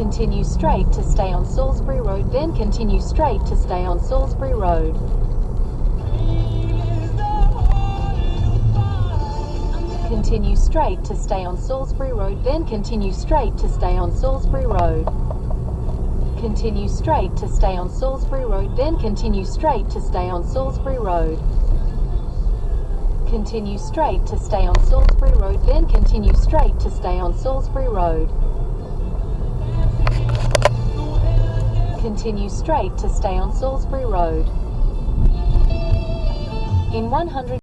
Continue straight to stay on Salisbury Road, then continue straight to stay on Salisbury Road. Continue straight to stay on Salisbury Road, then continue straight to stay on Salisbury Road. Continue straight to stay on Salisbury Road, then continue straight to stay on Salisbury Road. Continue straight to stay on Salisbury Road, then continue straight to stay on Salisbury Road. Continue straight to stay on Salisbury Road. In 100